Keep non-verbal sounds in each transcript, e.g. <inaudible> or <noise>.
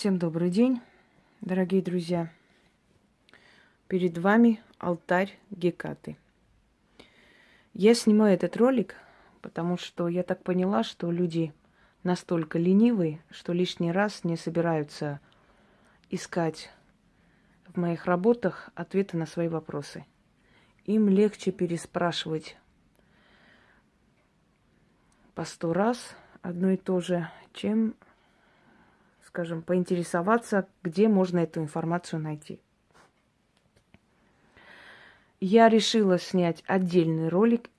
Всем добрый день, дорогие друзья. Перед вами алтарь Гекаты. Я снимаю этот ролик, потому что я так поняла, что люди настолько ленивые, что лишний раз не собираются искать в моих работах ответы на свои вопросы. Им легче переспрашивать по сто раз одно и то же, чем скажем, поинтересоваться, где можно эту информацию найти. Я решила снять отдельный ролик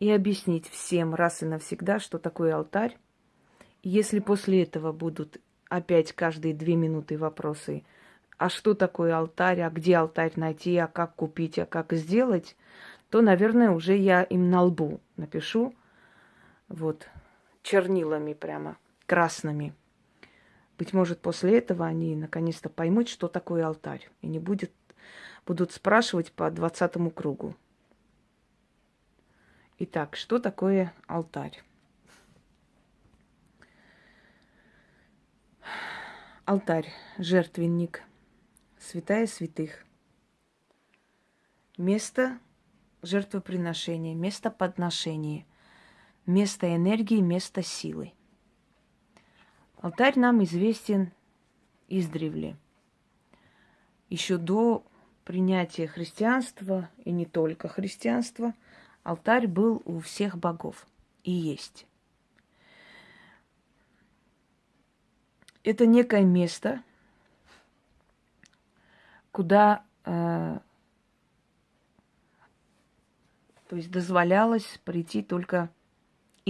и объяснить всем раз и навсегда, что такое алтарь. Если после этого будут опять каждые две минуты вопросы, а что такое алтарь, а где алтарь найти, а как купить, а как сделать, то, наверное, уже я им на лбу напишу, вот, чернилами прямо, красными – быть может, после этого они наконец-то поймут, что такое алтарь, и не будет, будут спрашивать по двадцатому кругу. Итак, что такое алтарь? Алтарь, жертвенник, святая святых. Место жертвоприношения, место подношения, место энергии, место силы. Алтарь нам известен издревле. Еще до принятия христианства, и не только христианства, алтарь был у всех богов и есть. Это некое место, куда э, то есть дозволялось прийти только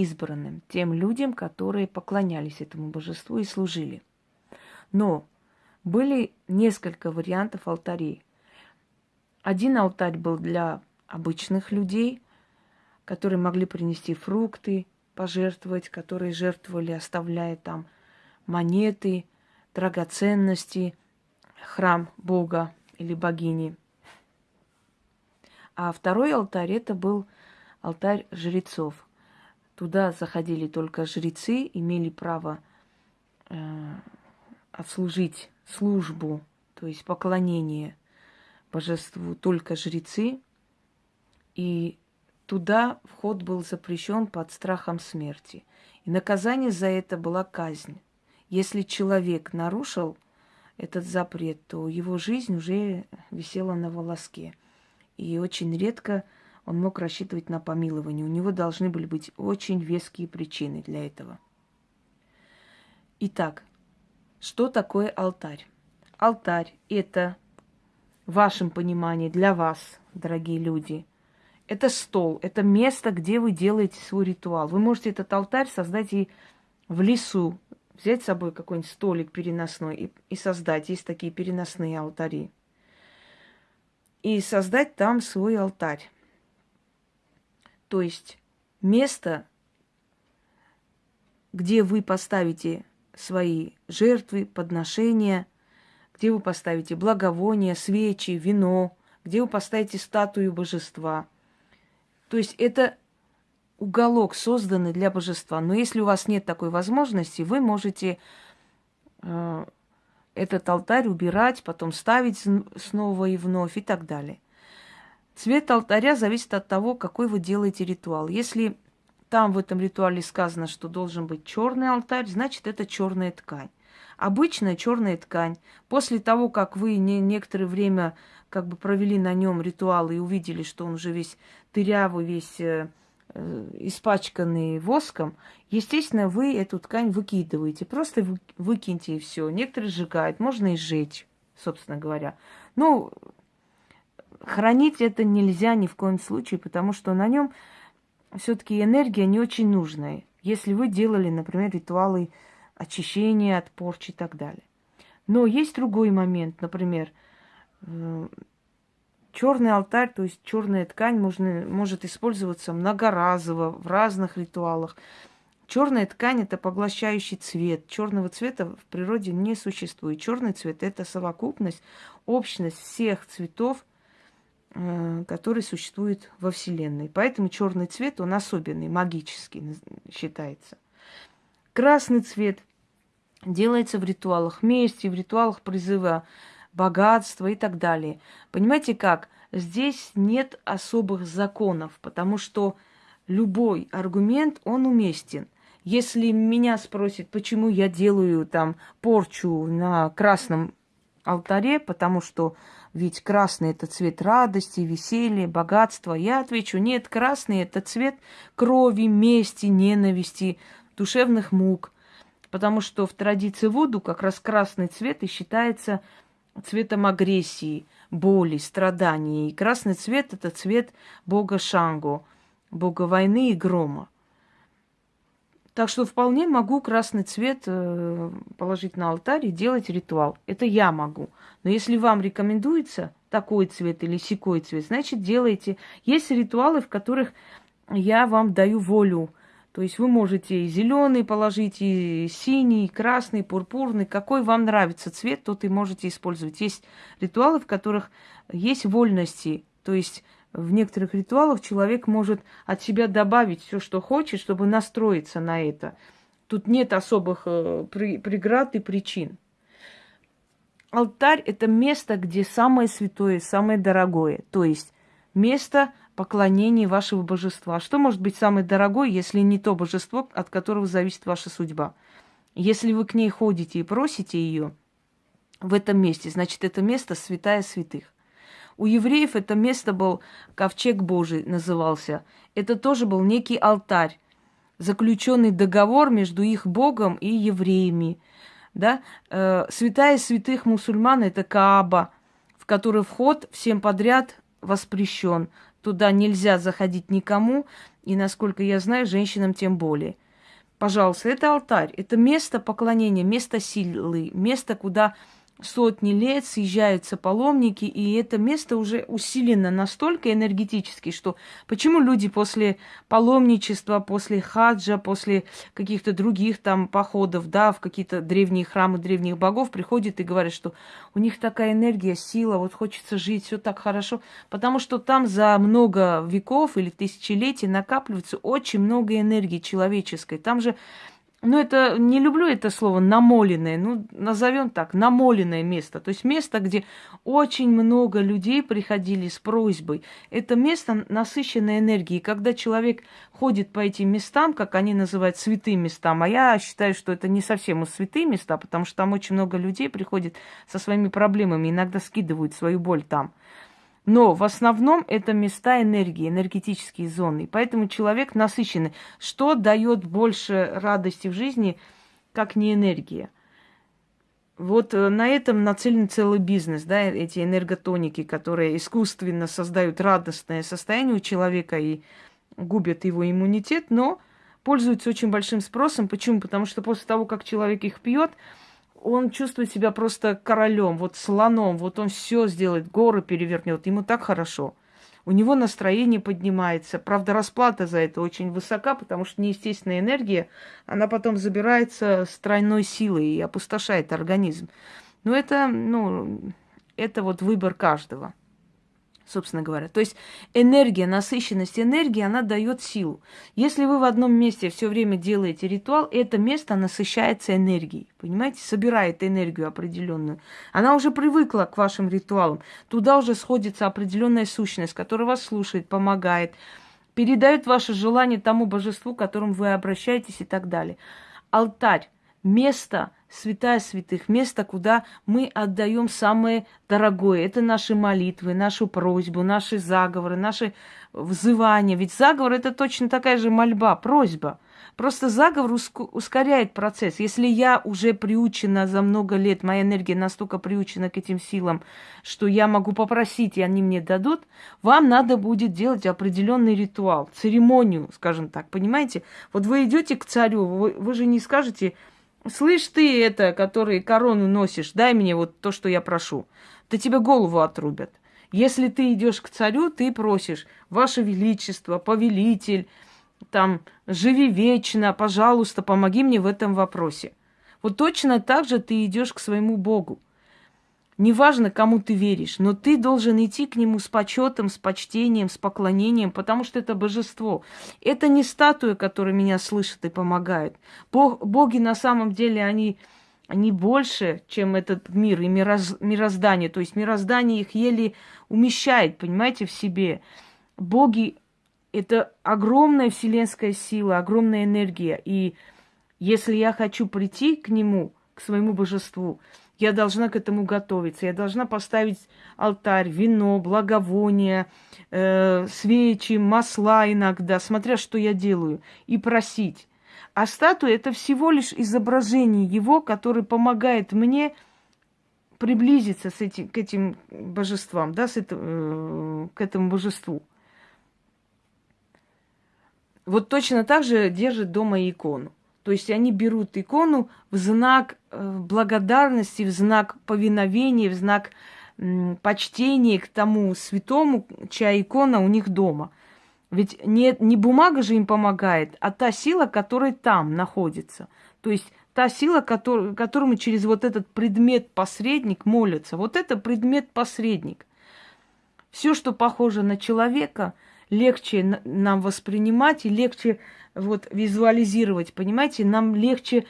избранным, тем людям, которые поклонялись этому божеству и служили. Но были несколько вариантов алтарей. Один алтарь был для обычных людей, которые могли принести фрукты, пожертвовать, которые жертвовали, оставляя там монеты, драгоценности, храм Бога или богини. А второй алтарь это был алтарь жрецов – Туда заходили только жрецы, имели право э, отслужить службу, то есть поклонение божеству только жрецы. И туда вход был запрещен под страхом смерти. И наказание за это была казнь. Если человек нарушил этот запрет, то его жизнь уже висела на волоске. И очень редко он мог рассчитывать на помилование. У него должны были быть очень веские причины для этого. Итак, что такое алтарь? Алтарь – это, в вашем понимании, для вас, дорогие люди, это стол, это место, где вы делаете свой ритуал. Вы можете этот алтарь создать и в лесу, взять с собой какой-нибудь столик переносной и, и создать. Есть такие переносные алтари. И создать там свой алтарь. То есть место, где вы поставите свои жертвы, подношения, где вы поставите благовония, свечи, вино, где вы поставите статую божества. То есть это уголок, созданный для божества. Но если у вас нет такой возможности, вы можете э, этот алтарь убирать, потом ставить снова и вновь и так далее. Цвет алтаря зависит от того, какой вы делаете ритуал. Если там в этом ритуале сказано, что должен быть черный алтарь, значит это черная ткань. Обычная черная ткань. После того, как вы не, некоторое время как бы провели на нем ритуал и увидели, что он уже весь дырявый, весь э, э, испачканный воском, естественно, вы эту ткань выкидываете. Просто вы, выкиньте и все. Некоторые сжигают, можно и сжечь, собственно говоря. Ну, хранить это нельзя ни в коем случае, потому что на нем все-таки энергия не очень нужная. Если вы делали, например, ритуалы очищения от порчи и так далее. Но есть другой момент, например, э, черный алтарь, то есть черная ткань можно, может использоваться многоразово в разных ритуалах. Черная ткань это поглощающий цвет. Черного цвета в природе не существует. Черный цвет это совокупность, общность всех цветов, который существует во Вселенной. Поэтому черный цвет, он особенный, магический считается. Красный цвет делается в ритуалах мести, в ритуалах призыва богатства и так далее. Понимаете как? Здесь нет особых законов, потому что любой аргумент, он уместен. Если меня спросят, почему я делаю там порчу на красном алтаре, потому что ведь красный это цвет радости, веселья, богатства, я отвечу, нет, красный это цвет крови, мести, ненависти, душевных мук. Потому что в традиции Вуду как раз красный цвет и считается цветом агрессии, боли, страданий. И красный цвет – это цвет бога Шангу, бога войны и грома. Так что вполне могу красный цвет э, положить на алтарь и делать ритуал. Это я могу. Но если вам рекомендуется такой цвет или секой цвет, значит делайте. Есть ритуалы, в которых я вам даю волю то есть вы можете и зеленый положить, и синий, и красный, и пурпурный. Какой вам нравится цвет, тот и можете использовать. Есть ритуалы, в которых есть вольности. То есть в некоторых ритуалах человек может от себя добавить все, что хочет, чтобы настроиться на это. Тут нет особых э, преград и причин. Алтарь – это место, где самое святое, самое дорогое. То есть место поклонении вашего божества. Что может быть самое дорогое, если не то божество, от которого зависит ваша судьба? Если вы к ней ходите и просите ее в этом месте, значит, это место святая святых. У евреев это место был ковчег Божий, назывался. Это тоже был некий алтарь, заключенный договор между их Богом и евреями. Да? Э, святая святых мусульман – это Кааба, в который вход всем подряд воспрещен. Туда нельзя заходить никому, и, насколько я знаю, женщинам тем более. Пожалуйста, это алтарь, это место поклонения, место силы, место, куда сотни лет съезжаются паломники, и это место уже усилено настолько энергетически, что почему люди после паломничества, после хаджа, после каких-то других там походов, да, в какие-то древние храмы древних богов приходят и говорят, что у них такая энергия, сила, вот хочется жить, все так хорошо, потому что там за много веков или тысячелетий накапливается очень много энергии человеческой. Там же ну, это не люблю это слово намоленное, ну, назовем так, намоленное место. То есть место, где очень много людей приходили с просьбой. Это место насыщенной энергией. Когда человек ходит по этим местам, как они называют святым местам, а я считаю, что это не совсем святые места, потому что там очень много людей приходит со своими проблемами, иногда скидывают свою боль там. Но в основном это места энергии, энергетические зоны. Поэтому человек насыщенный. Что дает больше радости в жизни, как не энергия? Вот э, на этом нацелен целый бизнес, да, эти энерготоники, которые искусственно создают радостное состояние у человека и губят его иммунитет, но пользуются очень большим спросом. Почему? Потому что после того, как человек их пьет, он чувствует себя просто королем, вот слоном, вот он все сделает, горы перевернет, ему так хорошо. У него настроение поднимается. Правда, расплата за это очень высока, потому что неестественная энергия, она потом забирается с тройной силой и опустошает организм. Но это, ну, это вот выбор каждого собственно говоря. То есть энергия, насыщенность энергии, она дает силу. Если вы в одном месте все время делаете ритуал, это место насыщается энергией, понимаете, собирает энергию определенную. Она уже привыкла к вашим ритуалам. Туда уже сходится определенная сущность, которая вас слушает, помогает, передает ваше желание тому божеству, к которому вы обращаетесь и так далее. Алтарь, место – святая святых, место, куда мы отдаем самое дорогое. Это наши молитвы, нашу просьбу, наши заговоры, наши взывания. Ведь заговор это точно такая же мольба, просьба. Просто заговор ускоряет процесс. Если я уже приучена за много лет, моя энергия настолько приучена к этим силам, что я могу попросить, и они мне дадут, вам надо будет делать определенный ритуал, церемонию, скажем так, понимаете? Вот вы идете к царю, вы, вы же не скажете, Слышь ты это, который корону носишь, дай мне вот то, что я прошу. Да тебе голову отрубят. Если ты идешь к царю, ты просишь, Ваше Величество, повелитель, там, живи вечно, пожалуйста, помоги мне в этом вопросе. Вот точно так же ты идешь к своему Богу. Неважно, кому ты веришь, но ты должен идти к нему с почетом, с почтением, с поклонением, потому что это божество. Это не статуя, которая меня слышит и помогает. Бог, боги на самом деле, они они больше, чем этот мир и мироз, мироздание. То есть мироздание их еле умещает, понимаете, в себе. Боги – это огромная вселенская сила, огромная энергия. И если я хочу прийти к нему, к своему божеству, я должна к этому готовиться. Я должна поставить алтарь, вино, благовония, э, свечи, масла иногда, смотря что я делаю, и просить. А статуя это всего лишь изображение его, который помогает мне приблизиться с этим, к этим божествам, да, с это, э, к этому божеству. Вот точно так же держат дома икону. То есть они берут икону в знак э, благодарности, в знак повиновения, в знак почтения к тому святому, чья икона у них дома. Ведь не, не бумага же им помогает, а та сила, которая там находится. То есть та сила, который, которому через вот этот предмет-посредник молятся. Вот это предмет-посредник. Все, что похоже на человека, легче нам воспринимать и легче вот визуализировать, понимаете? Нам легче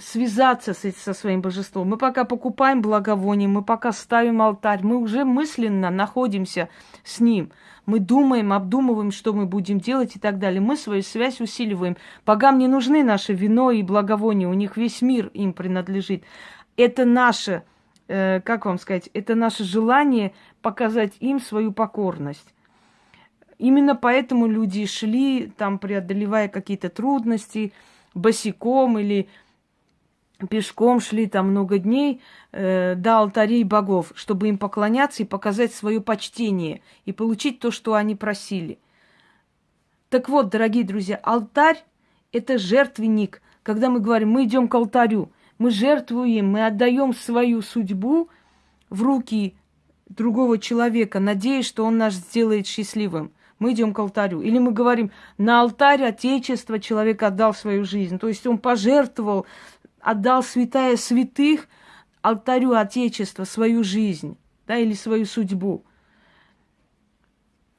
связаться с, со своим божеством. Мы пока покупаем благовоние, мы пока ставим алтарь, мы уже мысленно находимся с ним. Мы думаем, обдумываем, что мы будем делать и так далее. Мы свою связь усиливаем. Богам не нужны наше вино и благовоние, у них весь мир им принадлежит. Это наше, э, как вам сказать, это наше желание показать им свою покорность. Именно поэтому люди шли, там, преодолевая какие-то трудности, босиком или пешком шли там много дней э, до алтарей богов, чтобы им поклоняться и показать свое почтение и получить то, что они просили. Так вот, дорогие друзья, алтарь – это жертвенник. Когда мы говорим, мы идем к алтарю, мы жертвуем, мы отдаем свою судьбу в руки другого человека, надеясь, что он нас сделает счастливым. Мы идем к алтарю. Или мы говорим, на алтарь Отечества человек отдал свою жизнь. То есть он пожертвовал отдал святая святых алтарю Отечества свою жизнь, да, или свою судьбу.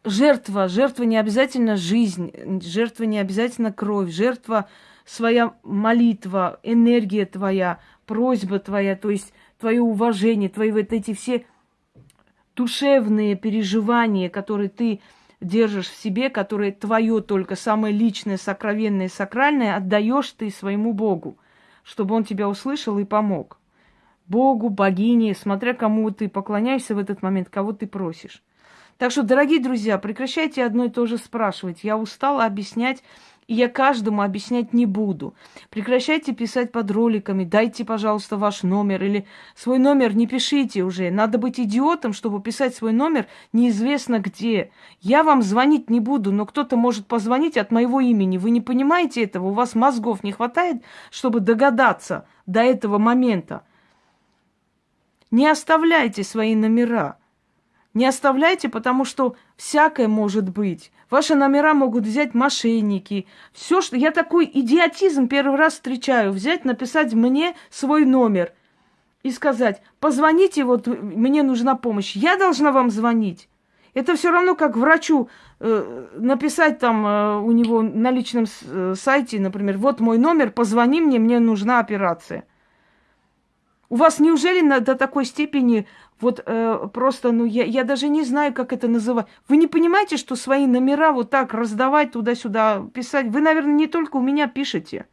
Жертва, жертва не обязательно жизнь, жертва не обязательно кровь, жертва своя молитва, энергия твоя, просьба твоя, то есть твое уважение, твои вот эти все душевные переживания, которые ты держишь в себе, которые твое только самое личное, сокровенное, сакральное, отдаешь ты своему Богу чтобы он тебя услышал и помог. Богу, богине, смотря кому ты поклоняешься в этот момент, кого ты просишь. Так что, дорогие друзья, прекращайте одно и то же спрашивать. Я устала объяснять я каждому объяснять не буду. Прекращайте писать под роликами, дайте, пожалуйста, ваш номер или свой номер не пишите уже. Надо быть идиотом, чтобы писать свой номер неизвестно где. Я вам звонить не буду, но кто-то может позвонить от моего имени. Вы не понимаете этого? У вас мозгов не хватает, чтобы догадаться до этого момента. Не оставляйте свои номера. Не оставляйте, потому что всякое может быть. Ваши номера могут взять мошенники. Все, что... Я такой идиотизм первый раз встречаю. Взять, написать мне свой номер и сказать, позвоните, вот мне нужна помощь. Я должна вам звонить. Это все равно как врачу э, написать там э, у него на личном э, сайте, например, вот мой номер, позвони мне, мне нужна операция. У вас неужели на, до такой степени вот э, просто, ну, я, я даже не знаю, как это называть. Вы не понимаете, что свои номера вот так раздавать туда-сюда, писать? Вы, наверное, не только у меня пишете.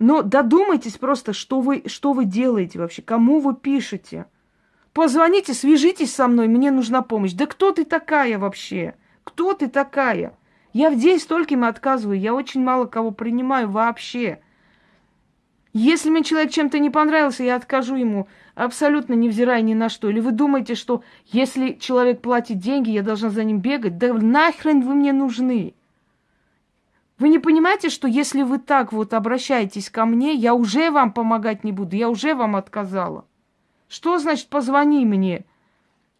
Но додумайтесь просто, что вы, что вы делаете вообще, кому вы пишете. Позвоните, свяжитесь со мной, мне нужна помощь. Да кто ты такая вообще? Кто ты такая? Я в день стольким отказываю, я очень мало кого принимаю вообще. Если мне человек чем-то не понравился, я откажу ему абсолютно невзирая ни на что. Или вы думаете, что если человек платит деньги, я должна за ним бегать? Да нахрен вы мне нужны? Вы не понимаете, что если вы так вот обращаетесь ко мне, я уже вам помогать не буду, я уже вам отказала. Что значит позвони мне?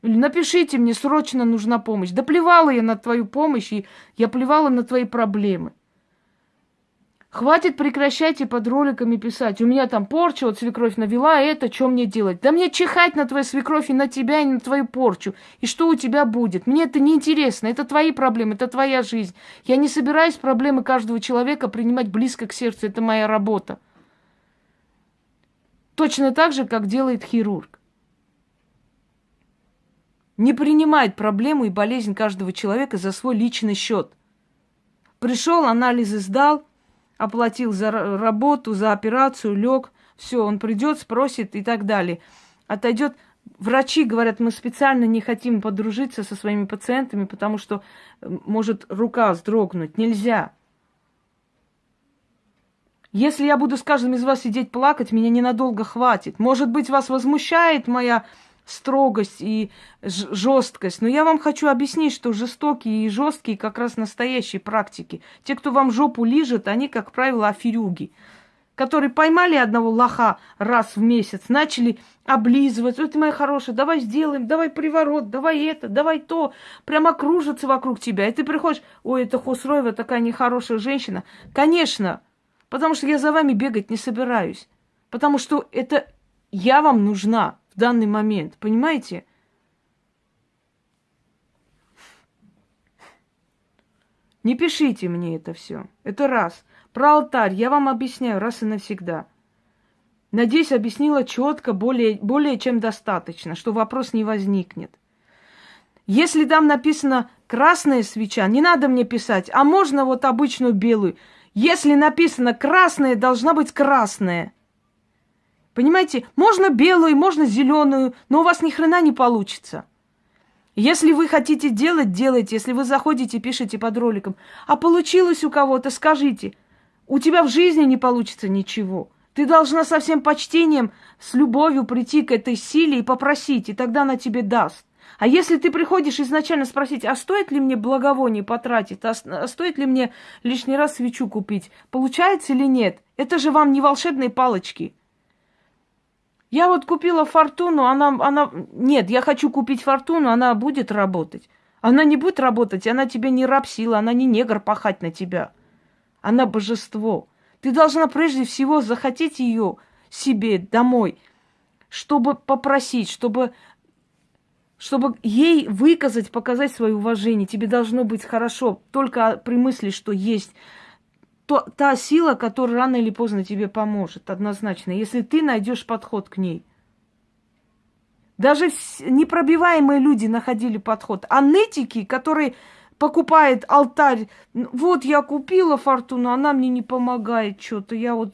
Или напишите мне, срочно нужна помощь. Да плевала я на твою помощь, и я плевала на твои проблемы. Хватит прекращайте под роликами писать. У меня там порча, вот свекровь навела, это что мне делать? Да мне чихать на твою свекровь и на тебя, и на твою порчу. И что у тебя будет? Мне это не интересно. Это твои проблемы, это твоя жизнь. Я не собираюсь проблемы каждого человека принимать близко к сердцу. Это моя работа. Точно так же, как делает хирург. Не принимает проблему и болезнь каждого человека за свой личный счет. Пришел, анализы сдал, оплатил за работу, за операцию, лег, все, он придет, спросит и так далее. Отойдет. Врачи говорят, мы специально не хотим подружиться со своими пациентами, потому что может рука вздрогнуть. Нельзя. Если я буду с каждым из вас сидеть плакать, меня ненадолго хватит. Может быть, вас возмущает моя строгость и жесткость. Но я вам хочу объяснить, что жестокие и жесткие как раз настоящие практики. Те, кто вам жопу лижет, они, как правило, аферюги которые поймали одного лоха раз в месяц, начали облизывать. Вот, моя хорошая, давай сделаем, давай приворот, давай это, давай то. Прямо кружатся вокруг тебя. И ты приходишь, ой, это Хосроева такая нехорошая женщина. Конечно, потому что я за вами бегать не собираюсь. Потому что это я вам нужна в данный момент, понимаете? Не пишите мне это все. Это раз. Про алтарь я вам объясняю раз и навсегда. Надеюсь, объяснила четко, более, более чем достаточно, что вопрос не возникнет. Если там написано красная свеча, не надо мне писать, а можно вот обычную белую. Если написано красная, должна быть красная. Понимаете, можно белую, можно зеленую, но у вас ни хрена не получится. Если вы хотите делать, делайте. Если вы заходите, пишите под роликом. А получилось у кого-то, скажите. У тебя в жизни не получится ничего. Ты должна со всем почтением, с любовью прийти к этой силе и попросить, и тогда она тебе даст. А если ты приходишь изначально спросить, а стоит ли мне благовоние потратить, а, а стоит ли мне лишний раз свечу купить, получается или нет? Это же вам не волшебные палочки. Я вот купила фортуну, она, она... Нет, я хочу купить фортуну, она будет работать. Она не будет работать, она тебе не рабсила, она не негр пахать на тебя. Она божество. Ты должна прежде всего захотеть ее себе домой, чтобы попросить, чтобы, чтобы ей выказать, показать свое уважение. Тебе должно быть хорошо только при мысли, что есть то, та сила, которая рано или поздно тебе поможет, однозначно, если ты найдешь подход к ней. Даже непробиваемые люди находили подход. А нытики, которые покупают алтарь, вот я купила фортуну, она мне не помогает что-то, я вот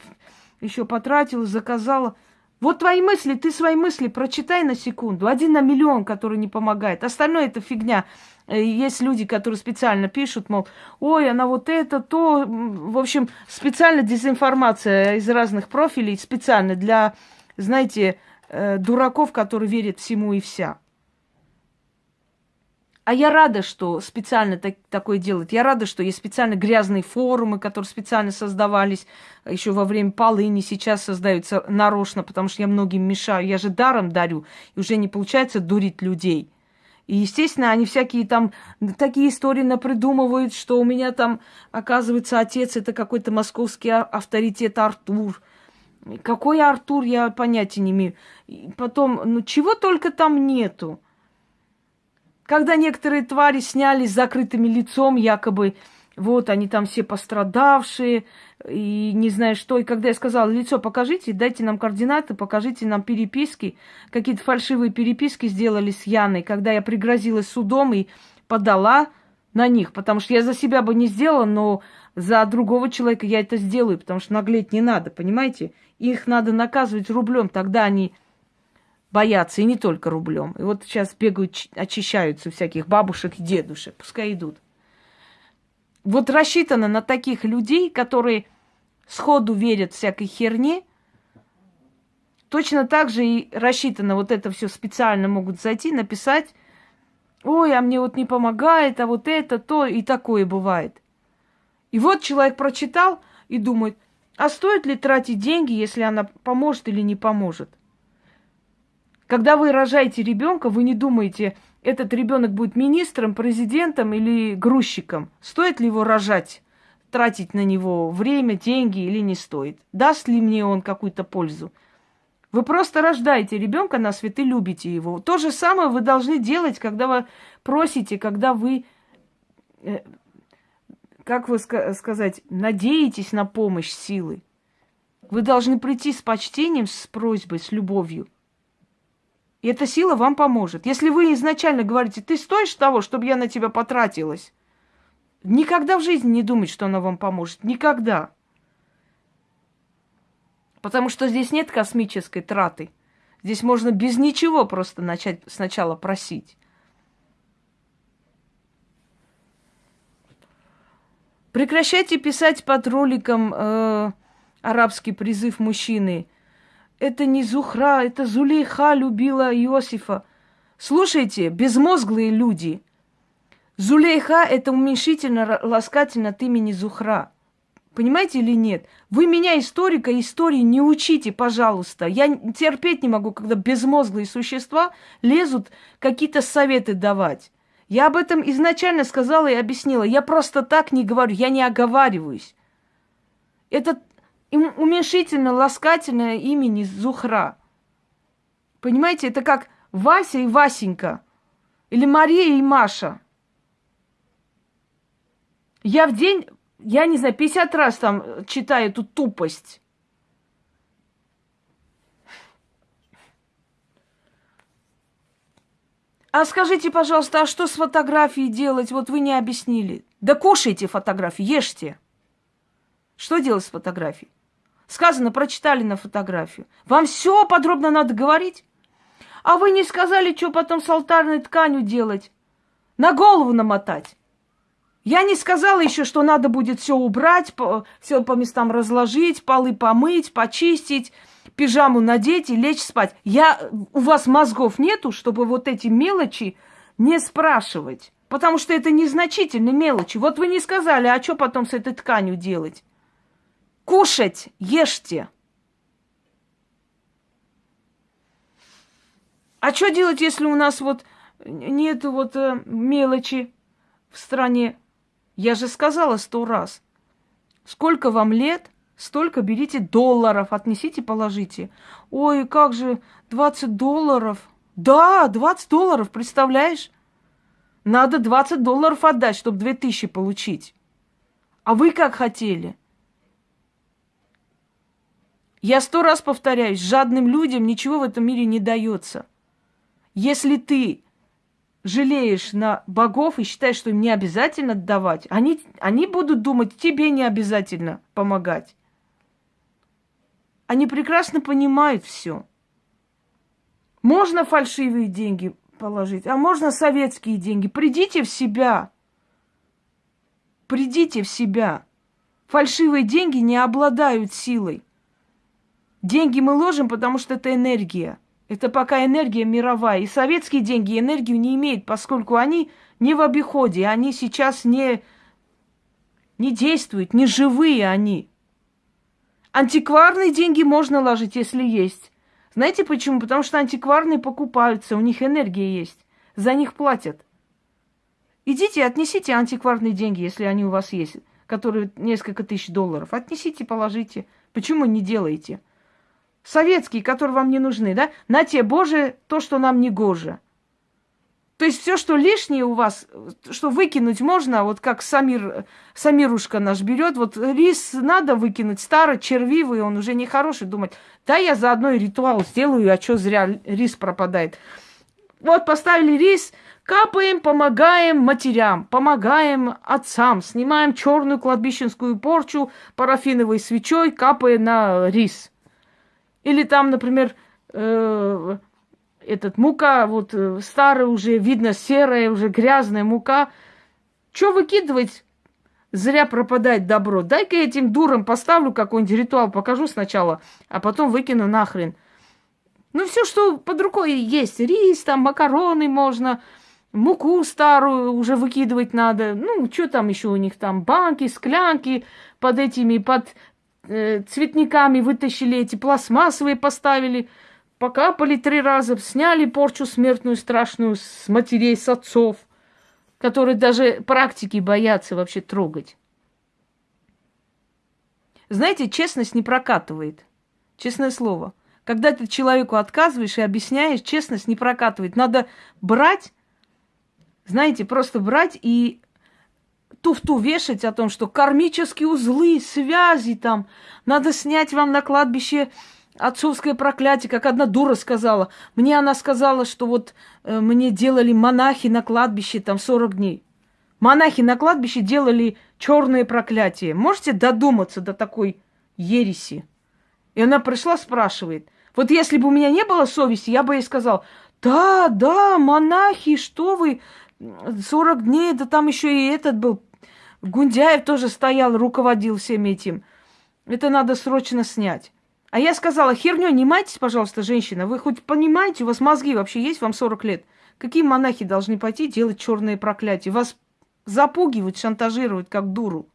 еще потратила, заказала. Вот твои мысли, ты свои мысли прочитай на секунду. Один на миллион, который не помогает. Остальное это фигня. Э, есть люди, которые специально пишут, мол, ой, она вот это, то. В общем, специально дезинформация из разных профилей, специально для, знаете, э, дураков, которые верят всему и вся. А я рада, что специально так, такое делают. Я рада, что есть специально грязные форумы, которые специально создавались еще во время полыни, сейчас создаются нарочно, потому что я многим мешаю. Я же даром дарю, и уже не получается дурить людей. И, естественно, они всякие там такие истории напридумывают, что у меня там, оказывается, отец это какой-то московский а, авторитет Артур. Какой Артур, я понятия не имею. И потом, ну чего только там нету. Когда некоторые твари сняли с закрытыми лицом, якобы вот они там все пострадавшие, и не знаю что. И когда я сказала, лицо покажите, дайте нам координаты, покажите нам переписки. Какие-то фальшивые переписки сделали с Яной, когда я пригрозилась судом и подала на них, потому что я за себя бы не сделала, но за другого человека я это сделаю, потому что наглеть не надо, понимаете? Их надо наказывать рублем, тогда они боятся, и не только рублем. И вот сейчас бегают, очищаются всяких бабушек и дедушек, пускай идут вот рассчитано на таких людей, которые сходу верят всякой херне, точно так же и рассчитано вот это все специально могут зайти, написать, ой, а мне вот не помогает, а вот это, то, и такое бывает. И вот человек прочитал и думает, а стоит ли тратить деньги, если она поможет или не поможет? Когда вы рожаете ребенка, вы не думаете, этот ребенок будет министром, президентом или грузчиком. Стоит ли его рожать, тратить на него время, деньги или не стоит? Даст ли мне он какую-то пользу? Вы просто рождаете ребенка на свет и любите его. То же самое вы должны делать, когда вы просите, когда вы, э, как вы сказать, надеетесь на помощь силы. Вы должны прийти с почтением, с просьбой, с любовью. И эта сила вам поможет. Если вы изначально говорите, ты стоишь того, чтобы я на тебя потратилась, никогда в жизни не думать, что она вам поможет. Никогда. Потому что здесь нет космической траты. Здесь можно без ничего просто начать сначала просить. Прекращайте писать под роликом э, арабский призыв мужчины. Это не Зухра, это Зулейха любила Иосифа. Слушайте, безмозглые люди. Зулейха – это уменьшительно ласкательно от имени Зухра. Понимаете или нет? Вы меня, историка, истории не учите, пожалуйста. Я терпеть не могу, когда безмозглые существа лезут какие-то советы давать. Я об этом изначально сказала и объяснила. Я просто так не говорю, я не оговариваюсь. Это уменьшительно ласкательное имени Зухра. Понимаете, это как Вася и Васенька. Или Мария и Маша. Я в день, я не знаю, 50 раз там читаю эту тупость. А скажите, пожалуйста, а что с фотографией делать? Вот вы не объяснили. Да кушайте фотографии, ешьте. Что делать с фотографией? Сказано, прочитали на фотографию. Вам все подробно надо говорить? А вы не сказали, что потом с алтарной тканью делать? На голову намотать. Я не сказала еще, что надо будет все убрать, все по местам разложить, полы помыть, почистить, пижаму надеть и лечь спать. Я, у вас мозгов нету, чтобы вот эти мелочи не спрашивать. Потому что это незначительные мелочи. Вот вы не сказали, а что потом с этой тканью делать? Кушать, ешьте. А что делать, если у нас вот нет вот э, мелочи в стране? Я же сказала сто раз. Сколько вам лет, Столько берите долларов, отнесите, положите. Ой, как же, 20 долларов. Да, 20 долларов, представляешь? Надо 20 долларов отдать, чтобы 2000 получить. А вы как хотели? Я сто раз повторяюсь, жадным людям ничего в этом мире не дается. Если ты жалеешь на богов и считаешь, что им не обязательно давать, они, они будут думать, тебе не обязательно помогать. Они прекрасно понимают все. Можно фальшивые деньги положить, а можно советские деньги. Придите в себя. Придите в себя. Фальшивые деньги не обладают силой. Деньги мы ложим, потому что это энергия. Это пока энергия мировая. И советские деньги энергию не имеют, поскольку они не в обиходе, они сейчас не, не действуют, не живые они. Антикварные деньги можно ложить, если есть. Знаете почему? Потому что антикварные покупаются, у них энергия есть. За них платят. Идите, отнесите антикварные деньги, если они у вас есть, которые несколько тысяч долларов. Отнесите, положите. Почему не делаете? Советские, которые вам не нужны, да? На те, Боже, то, что нам не гоже. То есть все, что лишнее у вас, что выкинуть можно, вот как Самир, Самирушка наш берет, вот рис надо выкинуть, старый, червивый, он уже не хороший, думать, да я заодно и ритуал сделаю, а что зря рис пропадает. Вот поставили рис, капаем, помогаем матерям, помогаем отцам, снимаем черную кладбищенскую порчу парафиновой свечой, капая на рис. Или там, например, э, этот мука, вот э, старая уже, видно, серая, уже грязная мука. Что выкидывать? Зря пропадать добро. Дай-ка этим дурам поставлю какой-нибудь ритуал, покажу сначала, а потом выкину нахрен. Ну, все, что под рукой есть. Рис, там, макароны можно, муку старую уже выкидывать надо. Ну, что там еще у них там? Банки, склянки под этими, под э, цветниками вытащили эти пластмассовые, поставили – покапали три раза, сняли порчу смертную страшную с матерей, с отцов, которые даже практики боятся вообще трогать. Знаете, честность не прокатывает. Честное слово. Когда ты человеку отказываешь и объясняешь, честность не прокатывает. Надо брать, знаете, просто брать и туфту вешать о том, что кармические узлы, связи там, надо снять вам на кладбище отцовское проклятие, как одна дура сказала. Мне она сказала, что вот э, мне делали монахи на кладбище там 40 дней. Монахи на кладбище делали черное проклятие. Можете додуматься до такой ереси? И она пришла, спрашивает. Вот если бы у меня не было совести, я бы ей сказал, да, да, монахи, что вы, 40 дней, да там еще и этот был, Гундяев тоже стоял, руководил всем этим. Это надо срочно снять. А я сказала, херню не майтесь, пожалуйста, женщина. Вы хоть понимаете, у вас мозги вообще есть, вам 40 лет. Какие монахи должны пойти делать черные проклятия? Вас запугивают, шантажируют, как дуру.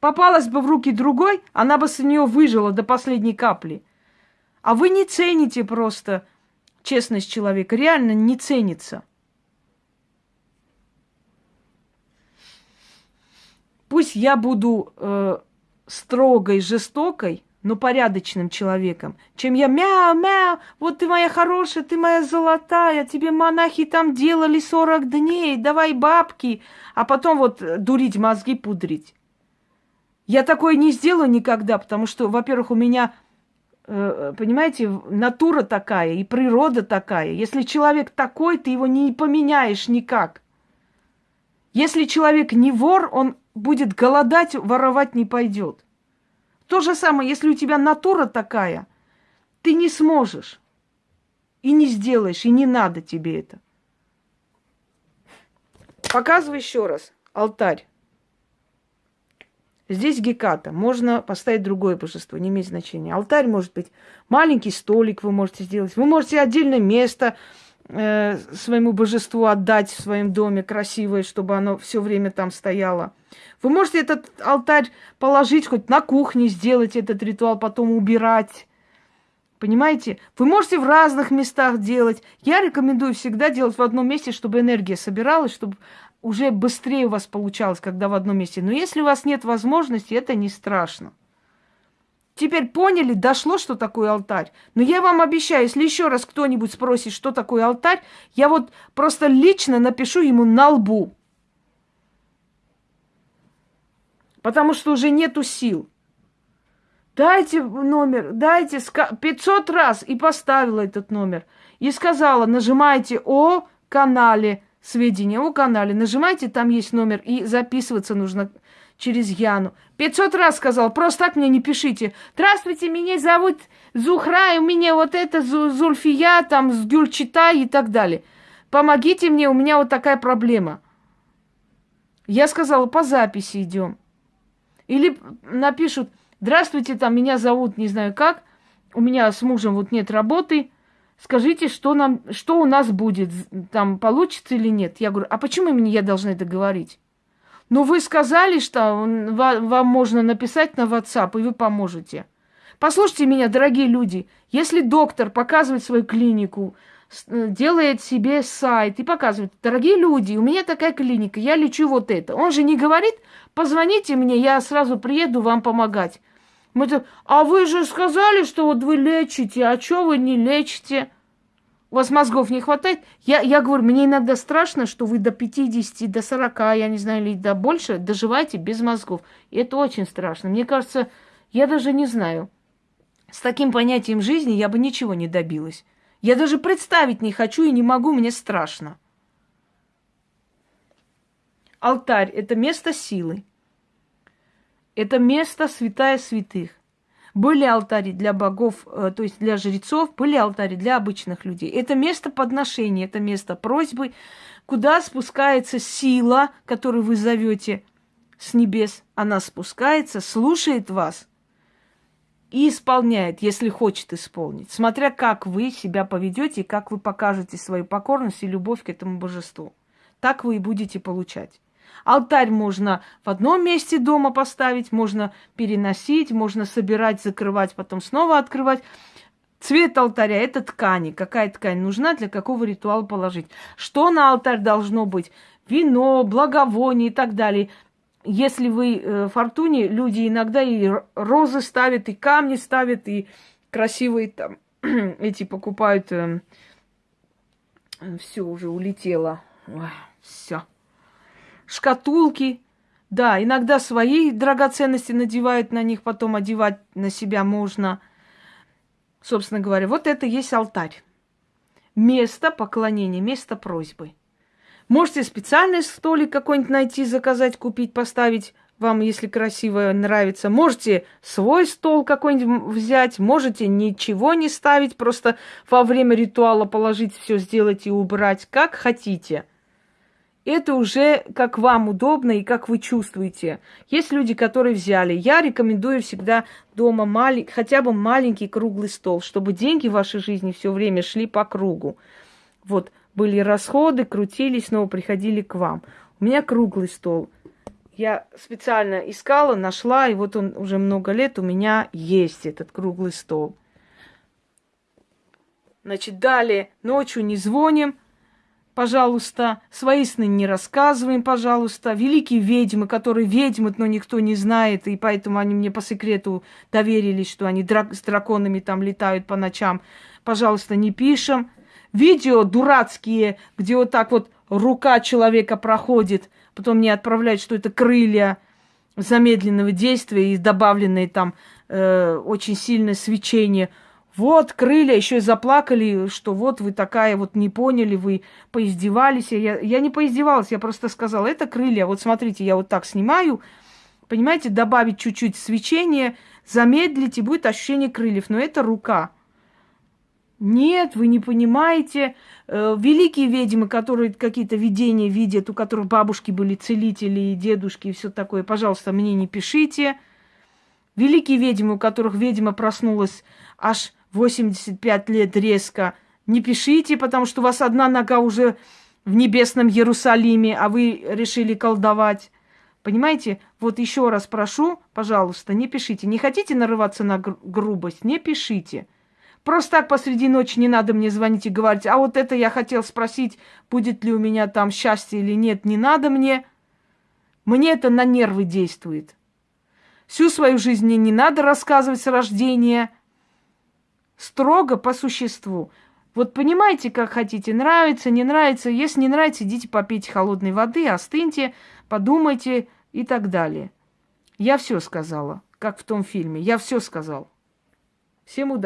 Попалась бы в руки другой, она бы с нее выжила до последней капли. А вы не цените просто честность человека. Реально не ценится. Пусть я буду э, строгой, жестокой, но порядочным человеком, чем я мяу-мяу, вот ты моя хорошая, ты моя золотая, тебе монахи там делали 40 дней, давай бабки, а потом вот дурить мозги, пудрить. Я такое не сделаю никогда, потому что, во-первых, у меня, э, понимаете, натура такая и природа такая. Если человек такой, ты его не поменяешь никак. Если человек не вор, он будет голодать, воровать не пойдет. То же самое, если у тебя натура такая, ты не сможешь и не сделаешь, и не надо тебе это. Показываю еще раз. Алтарь. Здесь геката. Можно поставить другое божество, не имеет значения. Алтарь может быть маленький столик вы можете сделать. Вы можете отдельное место э, своему божеству отдать в своем доме красивое, чтобы оно все время там стояло. Вы можете этот алтарь положить хоть на кухне, сделать этот ритуал, потом убирать. Понимаете? Вы можете в разных местах делать. Я рекомендую всегда делать в одном месте, чтобы энергия собиралась, чтобы уже быстрее у вас получалось, когда в одном месте. Но если у вас нет возможности, это не страшно. Теперь поняли, дошло, что такое алтарь. Но я вам обещаю, если еще раз кто-нибудь спросит, что такое алтарь, я вот просто лично напишу ему на лбу. Потому что уже нету сил. Дайте номер, дайте 500 раз и поставила этот номер. И сказала, нажимайте о канале сведения о канале. Нажимайте, там есть номер, и записываться нужно через Яну. 500 раз сказал, просто так мне не пишите. Здравствуйте, меня зовут Зухра, и у меня вот это Зульфия, там, с Гюльчита и так далее. Помогите мне, у меня вот такая проблема. Я сказала, по записи идем. Или напишут, здравствуйте, там, меня зовут не знаю как, у меня с мужем вот нет работы, скажите, что, нам, что у нас будет, там получится или нет. Я говорю, а почему мне я должна это говорить? Ну, вы сказали, что вам можно написать на WhatsApp, и вы поможете. Послушайте меня, дорогие люди, если доктор показывает свою клинику, э, делает себе сайт и показывает, дорогие люди, у меня такая клиника, я лечу вот это. Он же не говорит, позвоните мне, я сразу приеду вам помогать. Мы так, а вы же сказали, что вот вы лечите, а что вы не лечите? У вас мозгов не хватает? Я, я говорю, мне иногда страшно, что вы до 50, до 40, я не знаю, или до больше доживаете без мозгов. И это очень страшно. Мне кажется, я даже не знаю. С таким понятием жизни я бы ничего не добилась. Я даже представить не хочу и не могу, мне страшно. Алтарь – это место силы. Это место святая святых. Были алтари для богов, э, то есть для жрецов, были алтари для обычных людей. Это место подношения, это место просьбы, куда спускается сила, которую вы зовете с небес. Она спускается, слушает вас и исполняет, если хочет исполнить, смотря как вы себя поведете и как вы покажете свою покорность и любовь к этому божеству. Так вы и будете получать. Алтарь можно в одном месте дома поставить, можно переносить, можно собирать, закрывать, потом снова открывать. Цвет алтаря – это ткани. Какая ткань нужна, для какого ритуала положить. Что на алтарь должно быть? Вино, благовоние и так далее. Если вы э, фортуне, люди иногда и розы ставят, и камни ставят, и красивые там <clears throat> эти покупают. Э, все уже улетело. Все. Шкатулки. Да, иногда свои драгоценности надевают на них, потом одевать на себя можно. Собственно говоря, вот это есть алтарь. Место поклонения, место просьбы. Можете специальный столик какой-нибудь найти, заказать, купить, поставить вам, если красиво нравится. Можете свой стол какой-нибудь взять, можете ничего не ставить, просто во время ритуала положить все, сделать и убрать, как хотите. Это уже как вам удобно и как вы чувствуете. Есть люди, которые взяли. Я рекомендую всегда дома малень... хотя бы маленький круглый стол, чтобы деньги в вашей жизни все время шли по кругу. Вот были расходы, крутились, снова приходили к вам. У меня круглый стол – я специально искала, нашла, и вот он уже много лет у меня есть, этот круглый стол. Значит, далее ночью не звоним, пожалуйста, свои сны не рассказываем, пожалуйста. Великие ведьмы, которые ведьмы, но никто не знает, и поэтому они мне по секрету доверились, что они драк- с драконами там летают по ночам. Пожалуйста, не пишем. Видео дурацкие, где вот так вот рука человека проходит – потом мне отправляют, что это крылья замедленного действия и добавленные там э, очень сильное свечение. Вот крылья, еще и заплакали, что вот вы такая, вот не поняли, вы поиздевались. Я, я не поиздевалась, я просто сказала, это крылья. Вот смотрите, я вот так снимаю, понимаете, добавить чуть-чуть свечения, замедлить, и будет ощущение крыльев. Но это рука. Нет, вы не понимаете. Э, великие ведьмы, которые какие-то видения видят, у которых бабушки были целители и дедушки и все такое, пожалуйста, мне не пишите. Великие ведьмы, у которых ведьма проснулась аж 85 лет резко, не пишите, потому что у вас одна нога уже в небесном Иерусалиме, а вы решили колдовать. Понимаете? Вот еще раз прошу, пожалуйста, не пишите. Не хотите нарываться на гру- грубость? Не пишите. Просто так посреди ночи не надо мне звонить и говорить, а вот это я хотел спросить, будет ли у меня там счастье или нет, не надо мне. Мне это на нервы действует. Всю свою жизнь мне не надо рассказывать с рождения. Строго по существу. Вот понимаете, как хотите, нравится, не нравится. Если не нравится, идите попейте холодной воды, остыньте, подумайте и так далее. Я все сказала, как в том фильме. Я все сказал. Всем удачи.